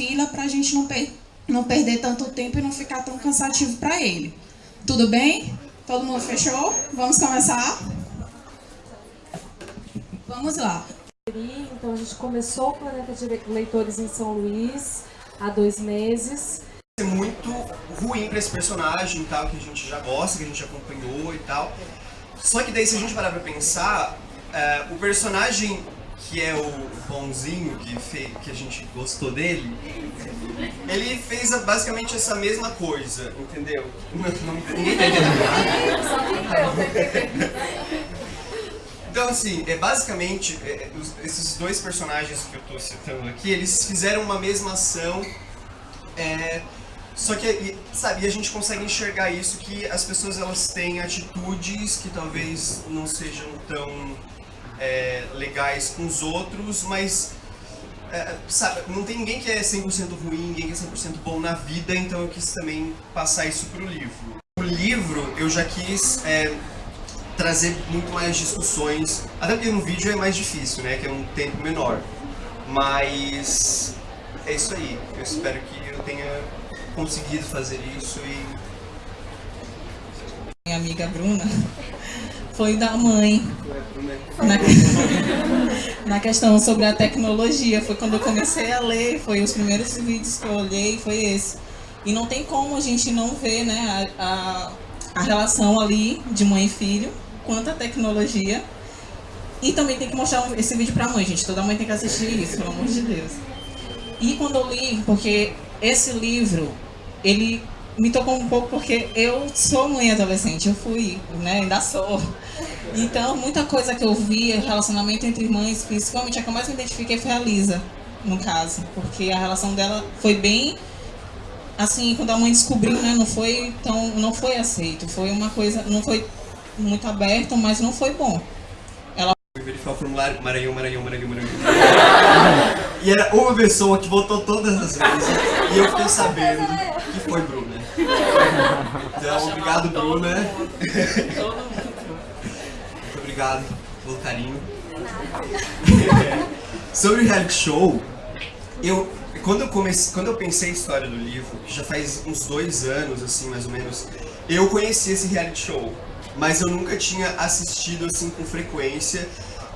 fila para a gente não, per não perder tanto tempo e não ficar tão cansativo para ele. Tudo bem? Todo mundo fechou? Vamos começar? Vamos lá. Então a gente começou o Planeta de Leitores em São Luís há dois meses. É muito ruim para esse personagem tal, que a gente já gosta, que a gente acompanhou e tal. Só que daí se a gente parar pra pensar, é, o personagem que é o bonzinho, que, fez, que a gente gostou dele, ele fez basicamente essa mesma coisa, entendeu? Não, ninguém tá entendendo Então, assim, é basicamente, é, é esses dois personagens que eu estou citando aqui, eles fizeram uma mesma ação, é, só que, sabe, a gente consegue enxergar isso, que as pessoas elas têm atitudes que talvez não sejam tão é, legais com os outros, mas é, sabe, não tem ninguém que é 100% ruim, ninguém que é 100% bom na vida, então eu quis também passar isso para o livro. O livro eu já quis é, trazer muito mais discussões, até porque no vídeo é mais difícil, né, que é um tempo menor, mas é isso aí, eu espero que eu tenha conseguido fazer isso e... Minha amiga Bruna foi da mãe. Na, na questão sobre a tecnologia, foi quando eu comecei a ler, foi os primeiros vídeos que eu olhei, foi esse. E não tem como a gente não ver né, a, a, a relação ali de mãe e filho, quanto a tecnologia. E também tem que mostrar esse vídeo pra mãe, gente. Toda mãe tem que assistir isso, pelo amor de Deus. E quando eu li, porque esse livro, ele me tocou um pouco porque eu sou mãe adolescente, eu fui, né, ainda sou. Então, muita coisa que eu vi, relacionamento entre irmãs, principalmente a que eu mais me identifiquei foi a Lisa, no caso. Porque a relação dela foi bem, assim, quando a mãe descobriu, né, não foi tão, não foi aceito. Foi uma coisa, não foi muito aberto, mas não foi bom. Ela... verificar o formulário, Maranhão, Maranhão, Maranhão, Maranhão. e era uma pessoa que votou todas as vezes, e eu fiquei sabendo que foi Bruna. Então, obrigado, Bruna. Muito obrigado pelo carinho. Sobre o reality show, eu, quando eu comecei, quando eu pensei a história do livro, que já faz uns dois anos, assim, mais ou menos, eu conheci esse reality show, mas eu nunca tinha assistido, assim, com frequência,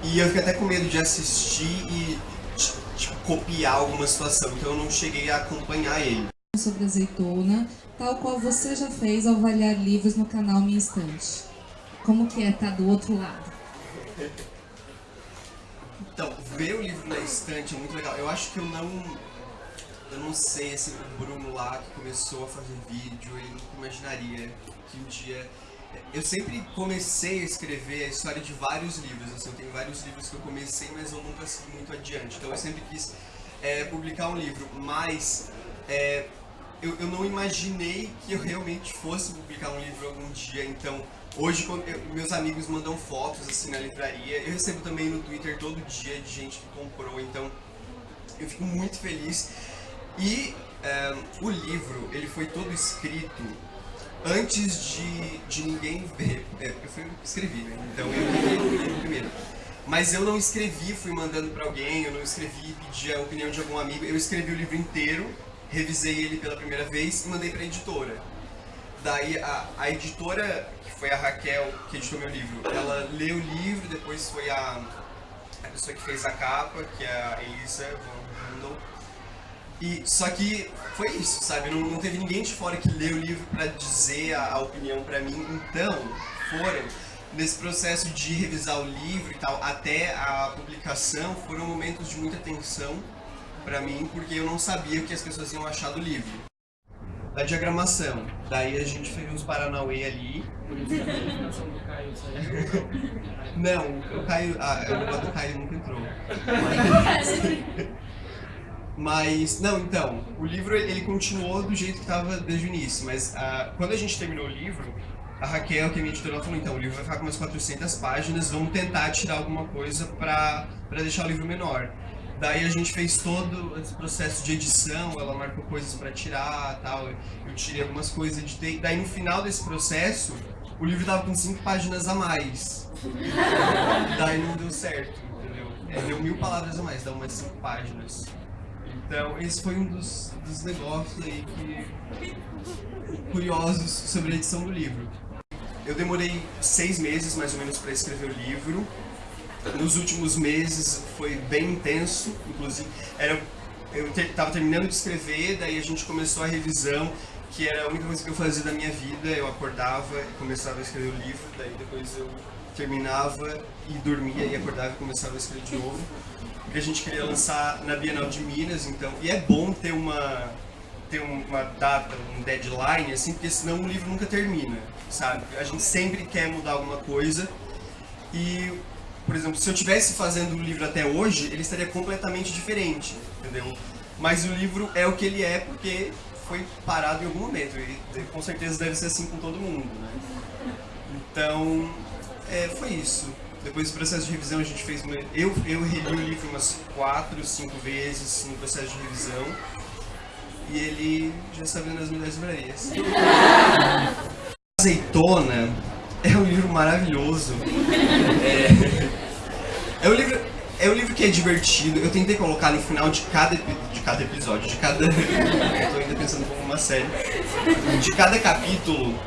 e eu fiquei até com medo de assistir e, tipo, copiar alguma situação, então eu não cheguei a acompanhar ele sobre azeitona, tal qual você já fez ao avaliar livros no canal Minha Estante. Como que é estar tá do outro lado? Então, ver o livro na estante é muito legal. Eu acho que eu não... Eu não sei, assim, o Bruno lá que começou a fazer vídeo, ele nunca imaginaria que um dia... Eu sempre comecei a escrever a história de vários livros, assim, eu tenho vários livros que eu comecei, mas eu nunca segui muito adiante. Então eu sempre quis é, publicar um livro, mas é, eu, eu não imaginei que eu realmente fosse publicar um livro algum dia, então hoje eu, meus amigos mandam fotos assim na livraria, eu recebo também no Twitter todo dia de gente que comprou, então eu fico muito feliz. E é, o livro, ele foi todo escrito antes de, de ninguém ver. É, eu fui, escrevi, né? Então eu li o primeiro. Mas eu não escrevi, fui mandando para alguém, eu não escrevi, pedi a opinião de algum amigo, eu escrevi o livro inteiro revisei ele pela primeira vez e mandei para a editora. Daí a, a editora, que foi a Raquel, que editou meu livro, ela leu o livro, depois foi a, a pessoa que fez a capa, que é a Elisa von Handel. E, só que foi isso, sabe? Não, não teve ninguém de fora que leu o livro para dizer a, a opinião para mim. Então, foram, nesse processo de revisar o livro e tal, até a publicação, foram momentos de muita tensão pra mim, porque eu não sabia o que as pessoas iam achar do livro. Da diagramação. Daí a gente fez uns Paranauê ali. não, o Caio. Ah, o negócio do Caio nunca entrou. Mas, mas, não, então, o livro ele continuou do jeito que estava desde o início, mas uh, quando a gente terminou o livro, a Raquel, que é minha editora, falou, então, o livro vai ficar com umas 400 páginas, vamos tentar tirar alguma coisa para deixar o livro menor. Daí a gente fez todo esse processo de edição, ela marcou coisas para tirar tal. Eu tirei algumas coisas, editei. Daí no final desse processo, o livro tava com cinco páginas a mais. Daí não deu certo, entendeu? É, deu mil palavras a mais, dá umas cinco páginas. Então, esse foi um dos, dos negócios aí que curiosos sobre a edição do livro. Eu demorei seis meses, mais ou menos, para escrever o livro. Nos últimos meses foi bem intenso, inclusive. Era, eu estava terminando de escrever, daí a gente começou a revisão, que era a única coisa que eu fazia da minha vida. Eu acordava e começava a escrever o livro, daí depois eu terminava e dormia e acordava e começava a escrever de novo. Porque a gente queria lançar na Bienal de Minas, então. E é bom ter uma ter uma data, um deadline, assim, porque senão o livro nunca termina, sabe? A gente sempre quer mudar alguma coisa e, por exemplo, se eu tivesse fazendo o livro até hoje, ele estaria completamente diferente, entendeu? Mas o livro é o que ele é porque foi parado em algum momento e com certeza deve ser assim com todo mundo, né? Então, é, foi isso. Depois do processo de revisão a gente fez uma... Eu, eu reli o livro umas quatro, cinco vezes no processo de revisão e ele já está vendo as melhores livrarias. Azeitona é um livro maravilhoso. É, é, um livro, é um livro que é divertido. Eu tentei colocar no final de cada, de cada episódio, de cada... Estou ainda pensando como uma série. De cada capítulo,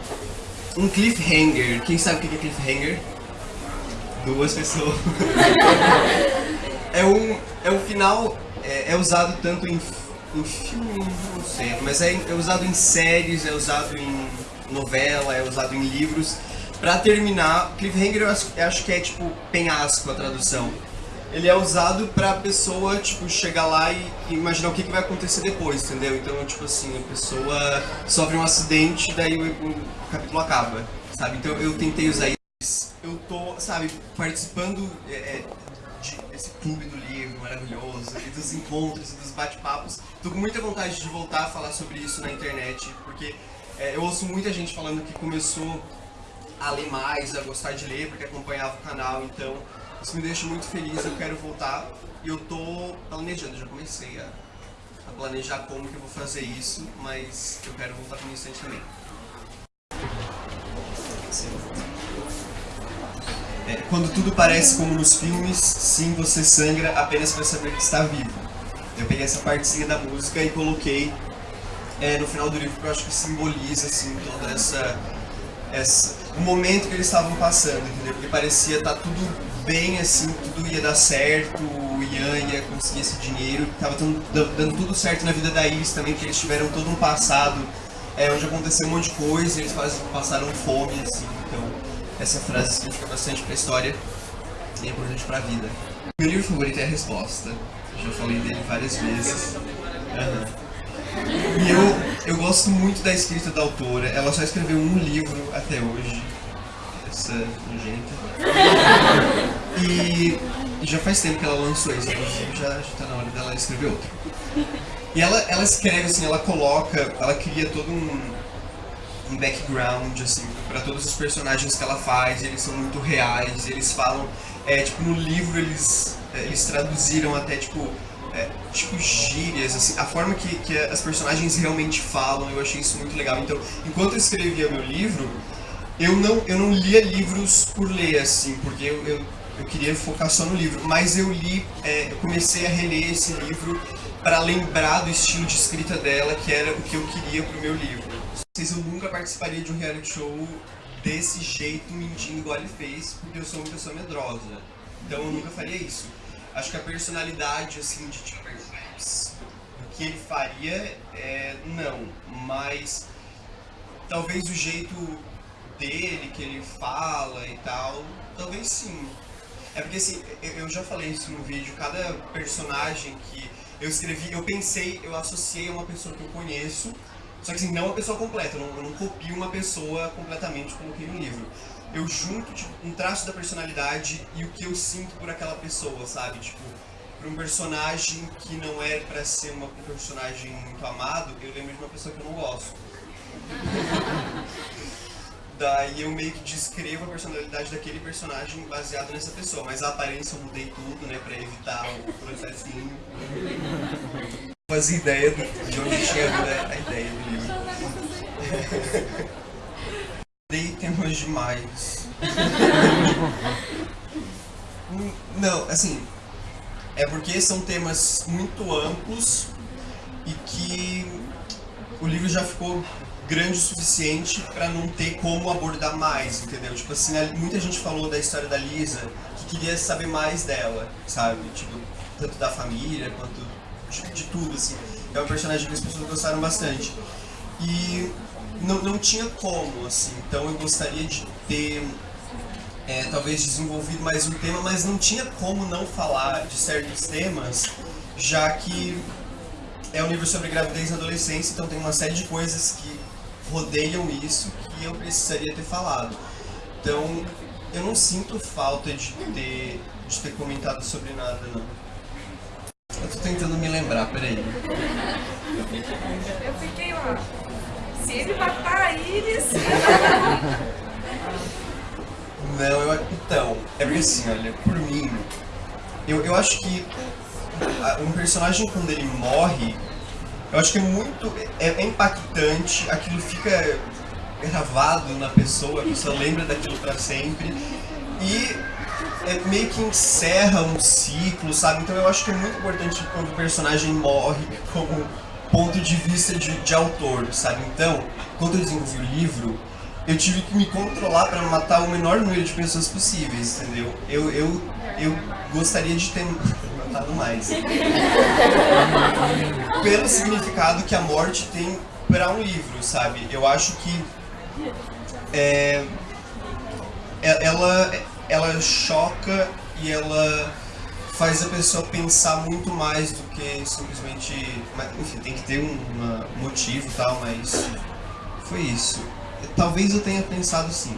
um cliffhanger. Quem sabe o que é cliffhanger? Duas pessoas. é um, é um final... É, é usado tanto em em filme, não sei, mas é, é usado em séries, é usado em novela, é usado em livros. Pra terminar, cliffhanger eu acho, que é tipo penhasco a tradução. Ele é usado pra pessoa, tipo, chegar lá e, imaginar o que, que vai acontecer depois, entendeu? Então, tipo assim, a pessoa sofre um acidente, daí o, o capítulo acaba, sabe? Então eu tentei usar isso. Eu tô, sabe, participando é, é de, desse clube do livro maravilhoso, e dos encontros e dos bate-papos. Tô com muita vontade de voltar a falar sobre isso na internet, porque é, eu ouço muita gente falando que começou a ler mais, a gostar de ler, porque acompanhava o canal, então isso me deixa muito feliz, eu quero voltar. E eu tô planejando, já comecei a, a planejar como que eu vou fazer isso, mas eu quero voltar para o instante também. É, quando tudo parece como nos filmes, sim, você sangra apenas para saber que está vivo. Eu peguei essa partezinha da música e coloquei é, no final do livro, porque eu acho que simboliza, assim, toda essa... essa o momento que eles estavam passando, entendeu? Porque parecia estar tá tudo bem, assim, tudo ia dar certo, o Ian ia conseguir esse dinheiro, estava dando tudo certo na vida da Iris também, porque eles tiveram todo um passado é, onde aconteceu um monte de coisa, eles passaram fome, assim, então essa frase significa bastante para a história e é importante para a vida. Meu livro favorito é A Resposta. Já falei dele várias vezes. Uhum. E eu, eu gosto muito da escrita da autora. Ela só escreveu um livro até hoje. Essa nojenta. E, já faz tempo que ela lançou isso, inclusive já está na hora dela escrever outro. E ela, ela escreve assim, ela coloca, ela cria todo um, um background, assim, para todos os personagens que ela faz, eles são muito reais, eles falam, é, tipo, no livro eles, é, eles traduziram até, tipo, é, tipo, gírias, assim, a forma que, que as personagens realmente falam, eu achei isso muito legal. Então, enquanto eu escrevia meu livro, eu não, eu não lia livros por ler, assim, porque eu, eu, eu queria focar só no livro, mas eu li, é, eu comecei a reler esse livro para lembrar do estilo de escrita dela, que era o que eu queria pro meu livro vocês, eu nunca participaria de um reality show desse jeito, mentindo igual ele fez, porque eu sou uma pessoa medrosa. Então eu nunca faria isso. Acho que a personalidade, assim, de tipo, o que ele faria, é, não. Mas talvez o jeito dele, que ele fala e tal, talvez sim. É porque assim, eu já falei isso no vídeo, cada personagem que eu escrevi, eu pensei, eu associei a uma pessoa que eu conheço, só que assim, não uma pessoa completa, eu não, eu não copio uma pessoa completamente, coloquei no livro. Eu junto tipo, um traço da personalidade e o que eu sinto por aquela pessoa, sabe? Tipo, para um personagem que não é para ser uma, um personagem muito amado, eu lembro de uma pessoa que eu não gosto. Daí eu meio que descrevo a personalidade daquele personagem baseado nessa pessoa, mas a aparência eu mudei tudo, né, pra evitar o processinho fazia ideia de onde tinha a ideia. Temas demais. Não, assim, é porque são temas muito amplos e que o livro já ficou grande o suficiente para não ter como abordar mais, entendeu? Tipo assim, muita gente falou da história da Lisa que queria saber mais dela, sabe? Tipo, tanto da família quanto de, de tudo, assim. É um personagem que as pessoas gostaram bastante. E não, não tinha como, assim. Então eu gostaria de ter, é, talvez, desenvolvido mais um tema, mas não tinha como não falar de certos temas, já que é um livro sobre gravidez na adolescência, então tem uma série de coisas que rodeiam isso que eu precisaria ter falado. Então, eu não sinto falta de ter, de ter comentado sobre nada, não. Eu tô tentando me lembrar, peraí. Eu fiquei lá. Se ele matar a Iris. Não, eu, então, é porque assim, olha, por mim, eu, eu acho que um personagem quando ele morre, eu acho que é muito. É, é impactante, aquilo fica gravado na pessoa, a pessoa lembra daquilo para sempre. E é, meio que encerra um ciclo, sabe? Então eu acho que é muito importante quando o personagem morre como ponto de vista de, de autor, sabe? Então, quando eu desenvolvi o livro, eu tive que me controlar para matar o menor número de pessoas possíveis, entendeu? Eu, eu, eu gostaria de ter matado mais. Pelo significado que a morte tem para um livro, sabe? Eu acho que é, é, ela, ela choca e ela faz a pessoa pensar muito mais do que simplesmente. Enfim, tem que ter um motivo e tal, mas foi isso. Talvez eu tenha pensado sim.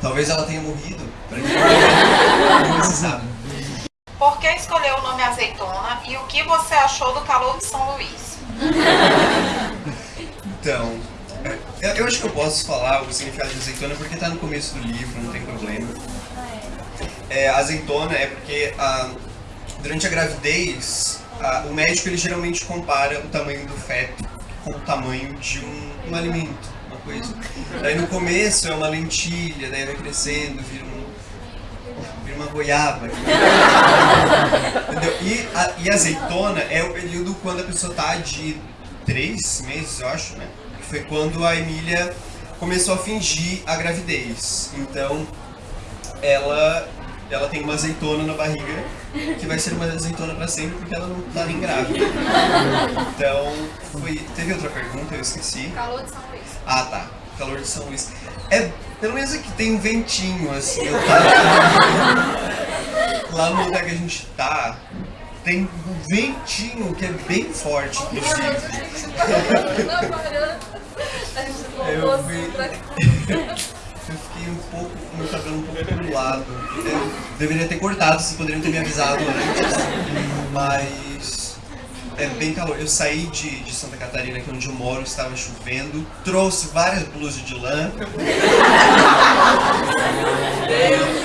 Talvez ela tenha morrido. Pra quem não sabe. Por que escolheu o nome azeitona e o que você achou do calor de São Luís? Então, eu acho que eu posso falar o significado de azeitona porque está no começo do livro, não tem problema. É, azeitona é porque ah, durante a gravidez, ah, o médico ele geralmente compara o tamanho do feto com o tamanho de um, um alimento, uma coisa. Daí no começo é uma lentilha, daí vai crescendo, vira, um, vira uma goiaba. Entendeu? E, a, e azeitona é o período quando a pessoa está de três meses, eu acho, né? foi quando a Emília começou a fingir a gravidez. Então, ela ela tem uma azeitona na barriga, que vai ser uma azeitona para sempre porque ela não tá nem grávida. Então, foi. Teve outra pergunta, eu esqueci. Calor de São Luís. Ah, tá. Calor de São Luís. É, pelo menos aqui tem um ventinho, assim. Eu tava... Lá no lugar que a gente tá, tem um ventinho que é bem forte, inclusive. Eu vi. Fiquei um pouco com meu cabelo um pouco pro lado. Eu deveria ter cortado, vocês poderiam ter me avisado antes. Mas é bem calor. Eu saí de, de Santa Catarina, que é onde eu moro, estava chovendo, trouxe várias blusas de lã.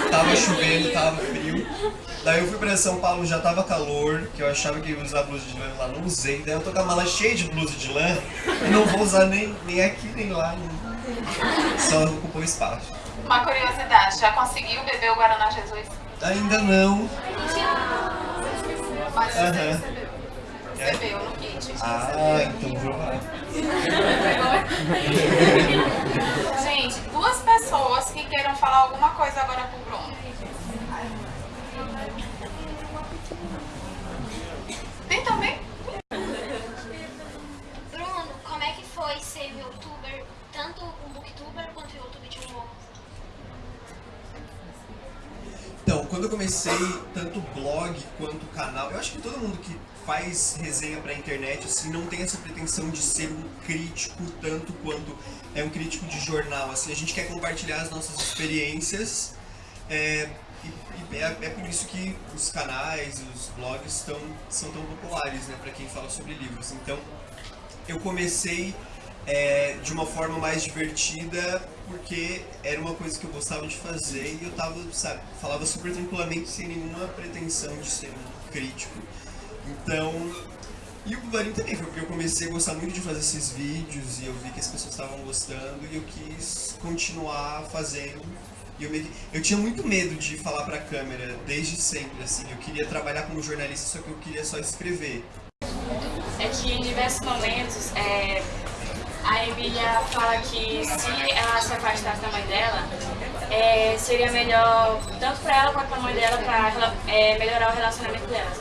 tava chovendo, tava frio. Daí eu fui pra São Paulo, já tava calor, que eu achava que ia usar blusa de lã lá, não usei. Daí eu tô com a mala cheia de blusa de lã e não vou usar nem, nem aqui nem lá. Só ocupou espaço. Uma curiosidade, já conseguiu beber o Guaraná Jesus? Ainda não. Mas você uhum. recebeu. no kit. Ah, então vou lá. Gente, duas pessoas que queiram falar alguma coisa agora pro Bruno. Tem também? Bruno, como é que foi ser youtuber, tanto um booktuber quanto youtuber de humor? Então, quando eu comecei tanto blog quanto canal, eu acho que todo mundo que faz resenha pra internet assim não tem essa pretensão de ser um crítico tanto quanto é um crítico de jornal. Assim, a gente quer compartilhar as nossas experiências é, e, e é, é, por isso que os canais, os blogs estão, são tão populares, né, para quem fala sobre livros. Então, eu comecei é, de uma forma mais divertida, porque era uma coisa que eu gostava de fazer e eu tava, sabe, falava super tranquilamente, sem nenhuma pretensão de ser um crítico. Então, e o Bubarim também foi porque eu comecei a gostar muito de fazer esses vídeos e eu vi que as pessoas estavam gostando e eu quis continuar fazendo e eu, me... eu tinha muito medo de falar pra câmera, desde sempre, assim. Eu queria trabalhar como jornalista, só que eu queria só escrever. É que em diversos momentos é, a Emília fala que se ela se afastasse da mãe dela, é, seria melhor tanto para ela quanto para a mãe dela para é, melhorar o relacionamento delas.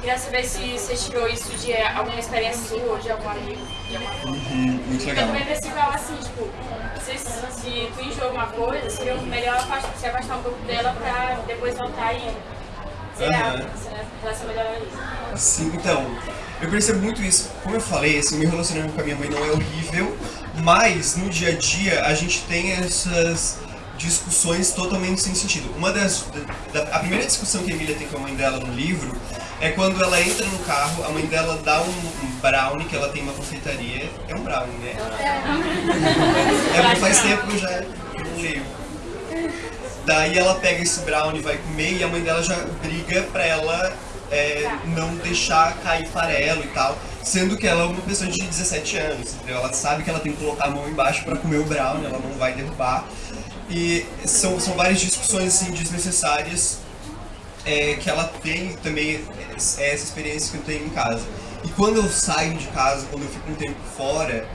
Queria saber se você tirou isso de alguma experiência sua, de algum amigo, de alguma forma. Uhum, muito legal. também que ela assim, tipo, se, se tu enjoou alguma coisa, seria melhor afastar- se afastar um pouco dela pra depois voltar e zerar, Aham. né? relação melhorar isso. Sim, então, eu percebo muito isso. Como eu falei, assim, meu relacionamento com a minha mãe não é horrível, mas no dia a dia a gente tem essas discussões totalmente sem sentido. Uma das. Da, a primeira discussão que a Emília tem com a mãe dela no livro é quando ela entra no carro, a mãe dela dá um, um brownie, que ela tem uma confeitaria. É um brownie, né? É faz tempo que eu já leio. Daí ela pega esse brownie, vai comer e a mãe dela já briga pra ela é, não deixar cair farelo e tal. Sendo que ela é uma pessoa de 17 anos, entendeu? Ela sabe que ela tem que colocar a mão embaixo pra comer o brownie, ela não vai derrubar. E são, são várias discussões assim, desnecessárias é, que ela tem também é, essa experiência que eu tenho em casa. E quando eu saio de casa, quando eu fico um tempo fora,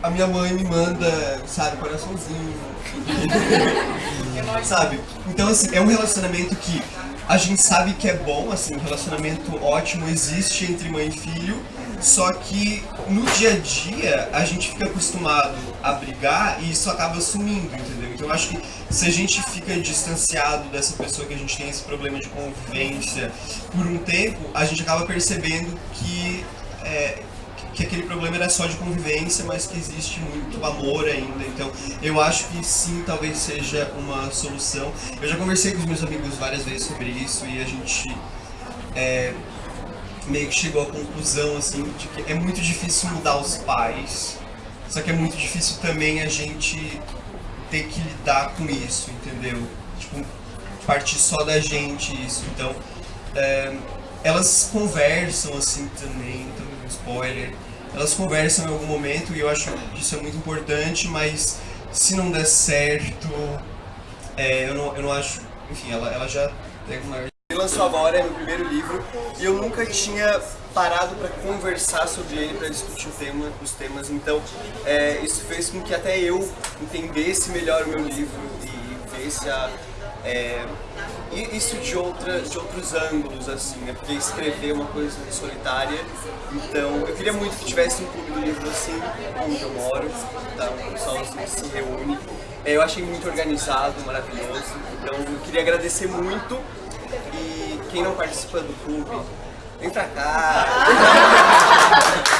a minha mãe me manda, sabe, coraçãozinho. sabe? Então, assim, é um relacionamento que a gente sabe que é bom, assim, um relacionamento ótimo existe entre mãe e filho, só que no dia a dia a gente fica acostumado a brigar e isso acaba sumindo, entendeu? Então eu acho que se a gente fica distanciado dessa pessoa que a gente tem esse problema de convivência por um tempo, a gente acaba percebendo que é, que aquele problema era só de convivência, mas que existe muito amor ainda. Então, eu acho que sim, talvez seja uma solução. Eu já conversei com os meus amigos várias vezes sobre isso e a gente é, meio que chegou à conclusão assim de que é muito difícil mudar os pais. Só que é muito difícil também a gente ter que lidar com isso, entendeu? Tipo, partir só da gente isso. Então, é, elas conversam assim também, então spoiler. Elas conversam em algum momento e eu acho que isso é muito importante, mas se não der certo, é, eu, não, eu não acho. Enfim, ela, ela já pega uma. Ele lançou agora, é meu primeiro livro, e eu nunca tinha parado para conversar sobre ele, para discutir o tema, os temas, então é, isso fez com que até eu entendesse melhor o meu livro e visse a, é, e isso de, outra, de outros ângulos, assim, né? Porque escrever é uma coisa solitária. Então, eu queria muito que tivesse um clube do livro assim, onde eu moro, tá? Um pessoal assim, se reúne. É, eu achei muito organizado, maravilhoso. Então, eu queria agradecer muito. E quem não participa do clube, vem pra cá.